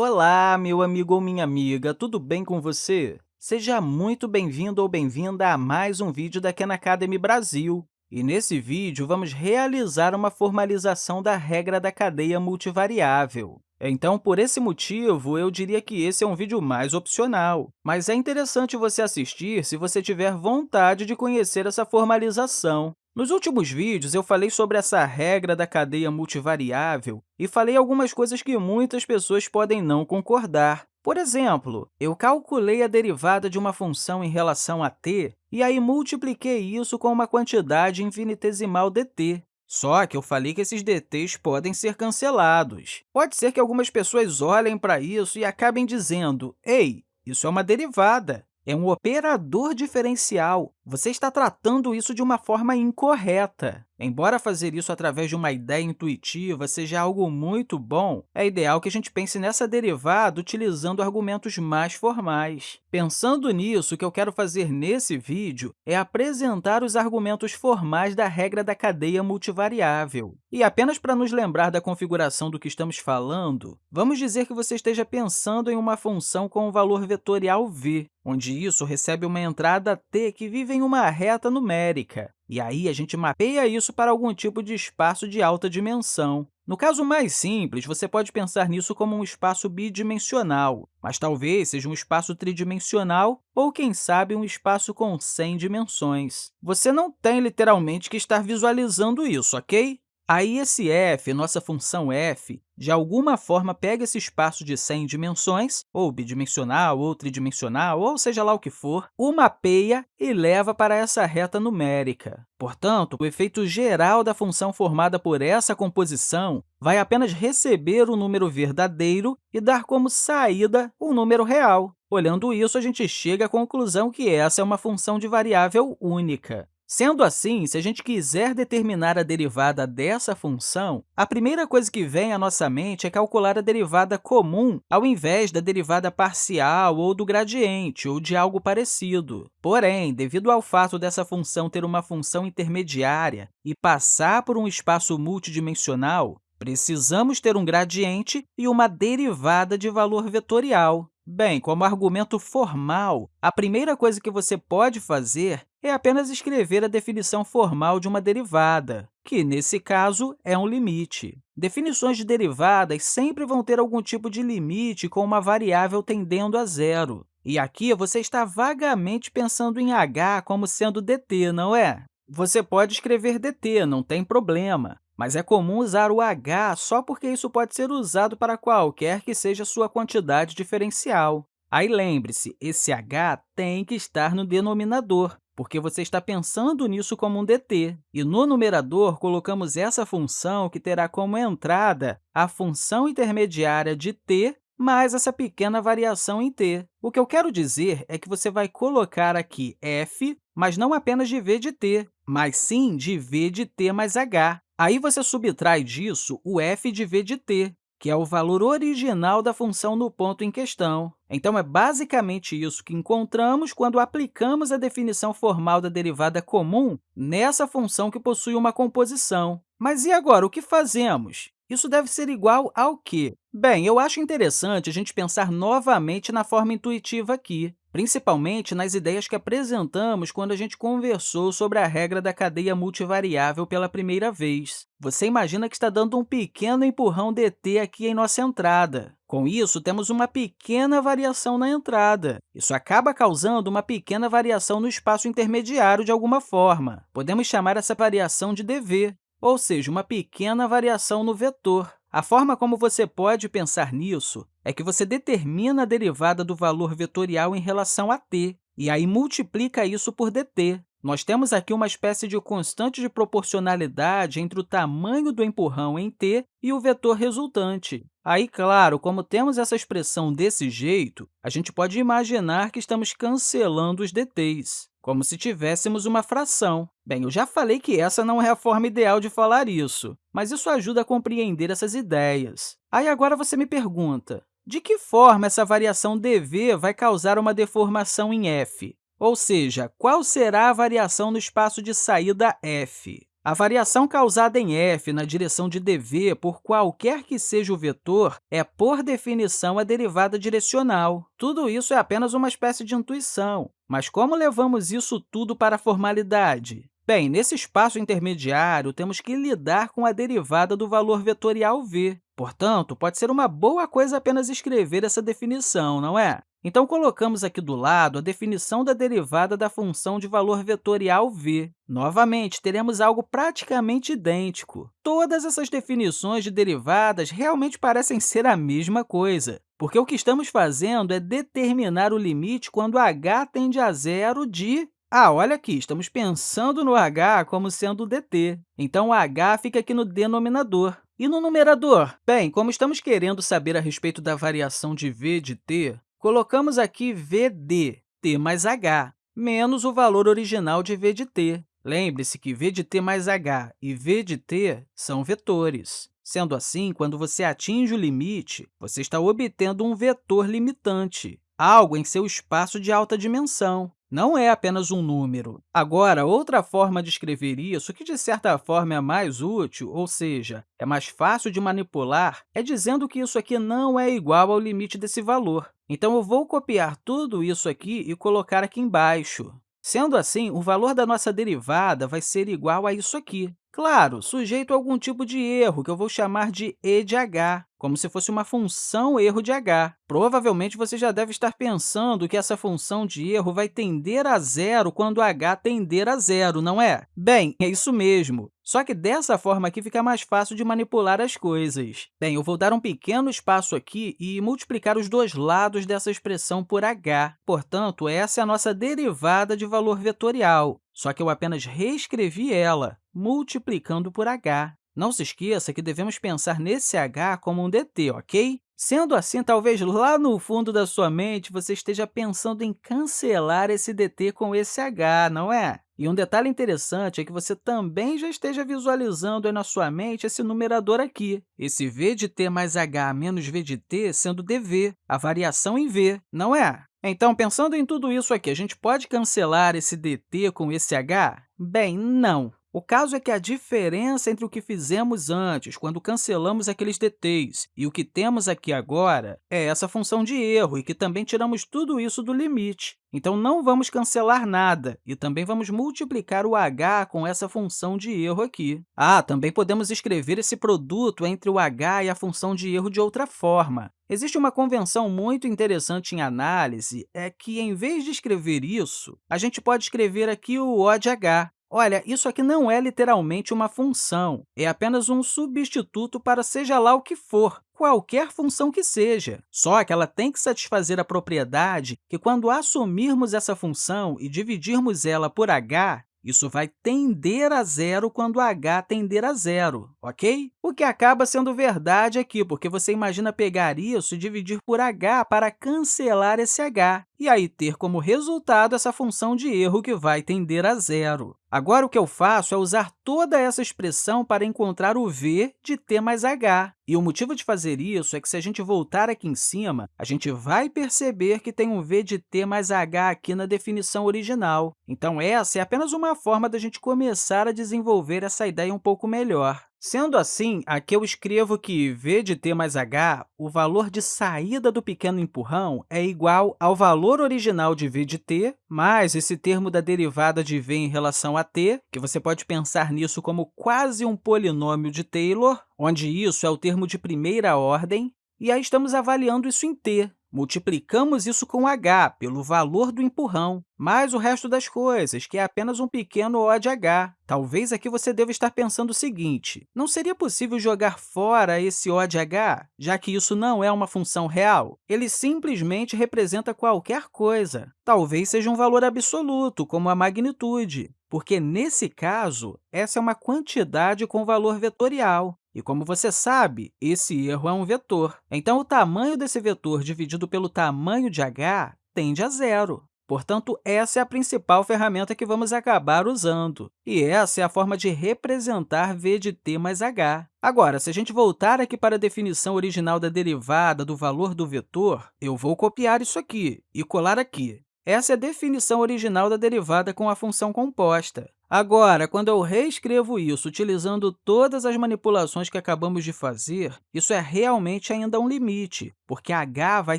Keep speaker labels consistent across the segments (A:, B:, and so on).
A: Olá, meu amigo ou minha amiga, tudo bem com você? Seja muito bem-vindo ou bem-vinda a mais um vídeo da Khan Academy Brasil. E nesse vídeo, vamos realizar uma formalização da regra da cadeia multivariável. Então, por esse motivo, eu diria que esse é um vídeo mais opcional, mas é interessante você assistir se você tiver vontade de conhecer essa formalização. Nos últimos vídeos, eu falei sobre essa regra da cadeia multivariável e falei algumas coisas que muitas pessoas podem não concordar. Por exemplo, eu calculei a derivada de uma função em relação a t e aí multipliquei isso com uma quantidade infinitesimal dt. Só que eu falei que esses dt's podem ser cancelados. Pode ser que algumas pessoas olhem para isso e acabem dizendo, ei, isso é uma derivada, é um operador diferencial. Você está tratando isso de uma forma incorreta. Embora fazer isso através de uma ideia intuitiva seja algo muito bom, é ideal que a gente pense nessa derivada utilizando argumentos mais formais. Pensando nisso, o que eu quero fazer nesse vídeo é apresentar os argumentos formais da regra da cadeia multivariável. E apenas para nos lembrar da configuração do que estamos falando, vamos dizer que você esteja pensando em uma função com um valor vetorial v, onde isso recebe uma entrada t que vive em uma reta numérica. E aí, a gente mapeia isso para algum tipo de espaço de alta dimensão. No caso mais simples, você pode pensar nisso como um espaço bidimensional, mas talvez seja um espaço tridimensional ou, quem sabe, um espaço com 100 dimensões. Você não tem literalmente que estar visualizando isso, ok? Aí, esse f, nossa função f, de alguma forma pega esse espaço de 100 dimensões, ou bidimensional, ou tridimensional, ou seja lá o que for, o mapeia e leva para essa reta numérica. Portanto, o efeito geral da função formada por essa composição vai apenas receber o número verdadeiro e dar como saída o número real. Olhando isso, a gente chega à conclusão que essa é uma função de variável única. Sendo assim, se a gente quiser determinar a derivada dessa função, a primeira coisa que vem à nossa mente é calcular a derivada comum ao invés da derivada parcial ou do gradiente, ou de algo parecido. Porém, devido ao fato dessa função ter uma função intermediária e passar por um espaço multidimensional, precisamos ter um gradiente e uma derivada de valor vetorial. Bem, como argumento formal, a primeira coisa que você pode fazer é apenas escrever a definição formal de uma derivada, que, nesse caso, é um limite. Definições de derivadas sempre vão ter algum tipo de limite com uma variável tendendo a zero. E aqui você está vagamente pensando em h como sendo dt, não é? Você pode escrever dt, não tem problema, mas é comum usar o h só porque isso pode ser usado para qualquer que seja sua quantidade diferencial. Aí, lembre-se, esse h tem que estar no denominador, porque você está pensando nisso como um dt. E no numerador, colocamos essa função que terá como entrada a função intermediária de t mais essa pequena variação em t. O que eu quero dizer é que você vai colocar aqui f, mas não apenas de v de t, mas sim de v de t mais h. Aí você subtrai disso o f de v de t, que é o valor original da função no ponto em questão. Então, é basicamente isso que encontramos quando aplicamos a definição formal da derivada comum nessa função que possui uma composição. Mas e agora, o que fazemos? Isso deve ser igual ao quê? Bem, eu acho interessante a gente pensar novamente na forma intuitiva aqui principalmente nas ideias que apresentamos quando a gente conversou sobre a regra da cadeia multivariável pela primeira vez. Você imagina que está dando um pequeno empurrão dt aqui em nossa entrada. Com isso, temos uma pequena variação na entrada. Isso acaba causando uma pequena variação no espaço intermediário de alguma forma. Podemos chamar essa variação de dv, ou seja, uma pequena variação no vetor. A forma como você pode pensar nisso é que você determina a derivada do valor vetorial em relação a t, e aí multiplica isso por dt. Nós temos aqui uma espécie de constante de proporcionalidade entre o tamanho do empurrão em t e o vetor resultante. Aí, claro, como temos essa expressão desse jeito, a gente pode imaginar que estamos cancelando os dt's como se tivéssemos uma fração. Bem, eu já falei que essa não é a forma ideal de falar isso, mas isso ajuda a compreender essas ideias. Aí agora você me pergunta, de que forma essa variação dv vai causar uma deformação em f? Ou seja, qual será a variação no espaço de saída f? A variação causada em f na direção de dv por qualquer que seja o vetor é, por definição, a derivada direcional. Tudo isso é apenas uma espécie de intuição. Mas como levamos isso tudo para a formalidade? Bem, nesse espaço intermediário, temos que lidar com a derivada do valor vetorial v. Portanto, pode ser uma boa coisa apenas escrever essa definição, não é? Então, colocamos aqui do lado a definição da derivada da função de valor vetorial v. Novamente, teremos algo praticamente idêntico. Todas essas definições de derivadas realmente parecem ser a mesma coisa, porque o que estamos fazendo é determinar o limite quando h tende a zero de ah, olha aqui, estamos pensando no h como sendo dt. Então, o h fica aqui no denominador. E no numerador? Bem, como estamos querendo saber a respeito da variação de v de t, colocamos aqui vd, t mais h, menos o valor original de v de t. Lembre-se que v de t mais h e v de t são vetores. Sendo assim, quando você atinge o limite, você está obtendo um vetor limitante, algo em seu espaço de alta dimensão não é apenas um número. Agora, outra forma de escrever isso, que de certa forma é mais útil, ou seja, é mais fácil de manipular, é dizendo que isso aqui não é igual ao limite desse valor. Então, eu vou copiar tudo isso aqui e colocar aqui embaixo. Sendo assim, o valor da nossa derivada vai ser igual a isso aqui. Claro, sujeito a algum tipo de erro, que eu vou chamar de e de h, como se fosse uma função erro de h. Provavelmente, você já deve estar pensando que essa função de erro vai tender a zero quando h tender a zero, não é? Bem, é isso mesmo. Só que dessa forma aqui fica mais fácil de manipular as coisas. Bem, eu vou dar um pequeno espaço aqui e multiplicar os dois lados dessa expressão por h. Portanto, essa é a nossa derivada de valor vetorial, só que eu apenas reescrevi ela, multiplicando por h. Não se esqueça que devemos pensar nesse h como um dt, ok? Sendo assim, talvez lá no fundo da sua mente você esteja pensando em cancelar esse dt com esse h, não é? E um detalhe interessante é que você também já esteja visualizando na sua mente esse numerador aqui, esse v de t mais h menos v de t sendo dv, a variação em v, não é? Então, pensando em tudo isso aqui, a gente pode cancelar esse dt com esse h? Bem, não. O caso é que a diferença entre o que fizemos antes, quando cancelamos aqueles dt's, e o que temos aqui agora é essa função de erro, e que também tiramos tudo isso do limite. Então, não vamos cancelar nada, e também vamos multiplicar o h com essa função de erro aqui. Ah, também podemos escrever esse produto entre o h e a função de erro de outra forma. Existe uma convenção muito interessante em análise, é que, em vez de escrever isso, a gente pode escrever aqui o O de h, Olha, isso aqui não é literalmente uma função, é apenas um substituto para seja lá o que for, qualquer função que seja. Só que ela tem que satisfazer a propriedade que, quando assumirmos essa função e dividirmos ela por h, isso vai tender a zero quando h tender a zero, ok? O que acaba sendo verdade aqui, porque você imagina pegar isso e dividir por h para cancelar esse h, e aí ter como resultado essa função de erro que vai tender a zero. Agora, o que eu faço é usar toda essa expressão para encontrar o v de t mais h. E o motivo de fazer isso é que, se a gente voltar aqui em cima, a gente vai perceber que tem um v de t mais h aqui na definição original. Então, essa é apenas uma forma da gente começar a desenvolver essa ideia um pouco melhor. Sendo assim, aqui eu escrevo que v de t mais h, o valor de saída do pequeno empurrão, é igual ao valor original de v de t, mais esse termo da derivada de v em relação a t, que você pode pensar nisso como quase um polinômio de Taylor, onde isso é o termo de primeira ordem, e aí estamos avaliando isso em t, Multiplicamos isso com h, pelo valor do empurrão, mais o resto das coisas, que é apenas um pequeno O de h. Talvez aqui você deva estar pensando o seguinte, não seria possível jogar fora esse O de h, já que isso não é uma função real? Ele simplesmente representa qualquer coisa. Talvez seja um valor absoluto, como a magnitude, porque, nesse caso, essa é uma quantidade com valor vetorial. E, como você sabe, esse erro é um vetor. Então, o tamanho desse vetor dividido pelo tamanho de h tende a zero. Portanto, essa é a principal ferramenta que vamos acabar usando. E essa é a forma de representar v de t mais h. Agora, se a gente voltar aqui para a definição original da derivada do valor do vetor, eu vou copiar isso aqui e colar aqui. Essa é a definição original da derivada com a função composta. Agora, quando eu reescrevo isso utilizando todas as manipulações que acabamos de fazer, isso é realmente ainda um limite, porque h vai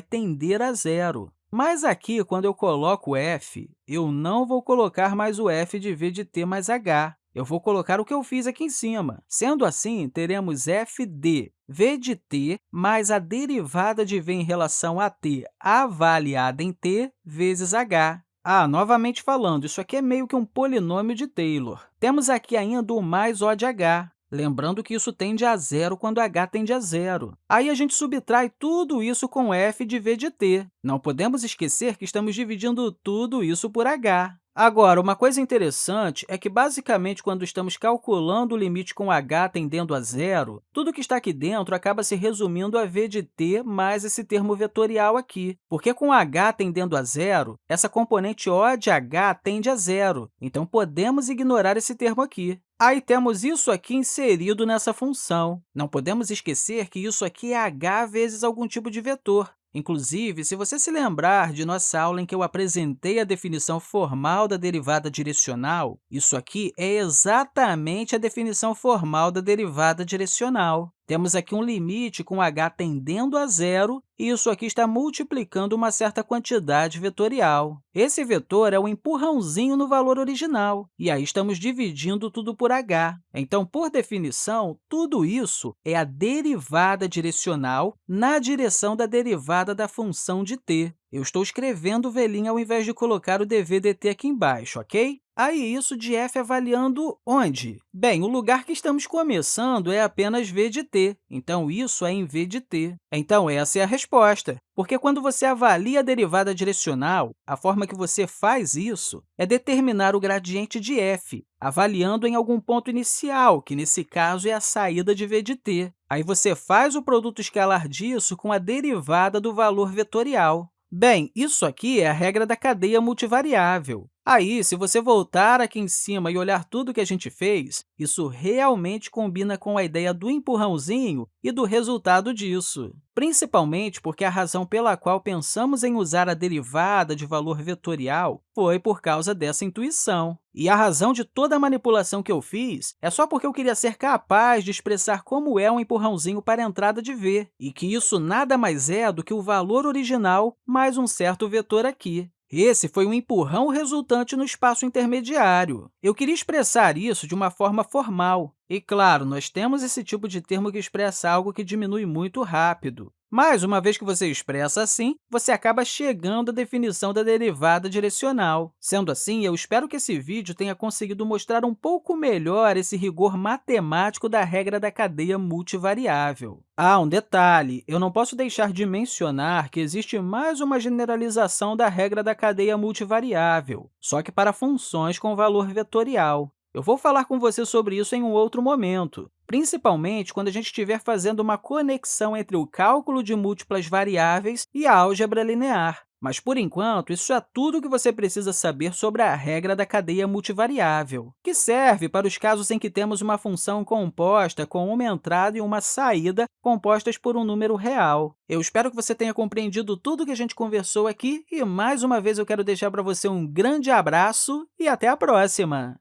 A: tender a zero. Mas aqui, quando eu coloco f, eu não vou colocar mais o f de v de t mais h. Eu vou colocar o que eu fiz aqui em cima. Sendo assim, teremos f de v de t mais a derivada de v em relação a t avaliada em t vezes h. Ah, novamente falando, isso aqui é meio que um polinômio de Taylor. Temos aqui ainda o mais O de h, lembrando que isso tende a zero quando h tende a zero. Aí a gente subtrai tudo isso com f de v de t. Não podemos esquecer que estamos dividindo tudo isso por h. Agora, uma coisa interessante é que, basicamente, quando estamos calculando o limite com h tendendo a zero, tudo que está aqui dentro acaba se resumindo a v de t mais esse termo vetorial aqui, porque com h tendendo a zero, essa componente O de h tende a zero, então podemos ignorar esse termo aqui. Aí temos isso aqui inserido nessa função. Não podemos esquecer que isso aqui é h vezes algum tipo de vetor. Inclusive, se você se lembrar de nossa aula em que eu apresentei a definição formal da derivada direcional, isso aqui é exatamente a definição formal da derivada direcional. Temos aqui um limite com h tendendo a zero, e isso aqui está multiplicando uma certa quantidade vetorial. Esse vetor é o um empurrãozinho no valor original, e aí estamos dividindo tudo por h. Então, por definição, tudo isso é a derivada direcional na direção da derivada da função de t. Eu estou escrevendo velhinha ao invés de colocar o dv dt aqui embaixo, ok? Aí, isso de f avaliando onde? Bem, o lugar que estamos começando é apenas v de t, então isso é em v de t. Então, essa é a resposta, porque quando você avalia a derivada direcional, a forma que você faz isso é determinar o gradiente de f, avaliando em algum ponto inicial, que nesse caso é a saída de v de t. Aí você faz o produto escalar disso com a derivada do valor vetorial. Bem, isso aqui é a regra da cadeia multivariável. Aí, se você voltar aqui em cima e olhar tudo que a gente fez, isso realmente combina com a ideia do empurrãozinho e do resultado disso, principalmente porque a razão pela qual pensamos em usar a derivada de valor vetorial foi por causa dessa intuição. E a razão de toda a manipulação que eu fiz é só porque eu queria ser capaz de expressar como é um empurrãozinho para a entrada de v, e que isso nada mais é do que o valor original mais um certo vetor aqui. Esse foi um empurrão resultante no espaço intermediário. Eu queria expressar isso de uma forma formal. E, claro, nós temos esse tipo de termo que expressa algo que diminui muito rápido. Mas, uma vez que você expressa assim, você acaba chegando à definição da derivada direcional. Sendo assim, eu espero que esse vídeo tenha conseguido mostrar um pouco melhor esse rigor matemático da regra da cadeia multivariável. Ah, um detalhe! Eu não posso deixar de mencionar que existe mais uma generalização da regra da cadeia multivariável, só que para funções com valor vetorial. Eu vou falar com você sobre isso em um outro momento, principalmente quando a gente estiver fazendo uma conexão entre o cálculo de múltiplas variáveis e a álgebra linear. Mas, por enquanto, isso é tudo o que você precisa saber sobre a regra da cadeia multivariável, que serve para os casos em que temos uma função composta com uma entrada e uma saída compostas por um número real. Eu espero que você tenha compreendido tudo o que a gente conversou aqui e, mais uma vez, eu quero deixar para você um grande abraço e até a próxima!